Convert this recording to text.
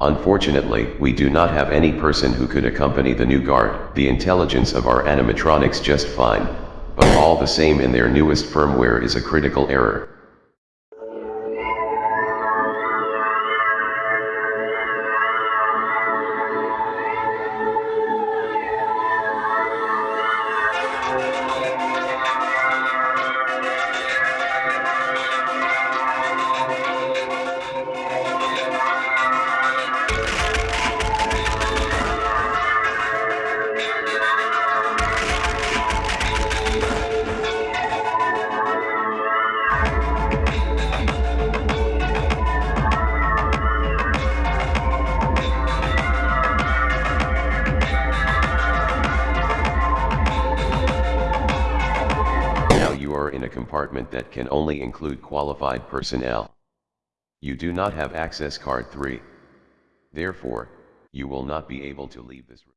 Unfortunately, we do not have any person who could accompany the new guard. The intelligence of our animatronics just fine, but all the same in their newest firmware is a critical error. door in a compartment that can only include qualified personnel. You do not have access card 3. Therefore, you will not be able to leave this room.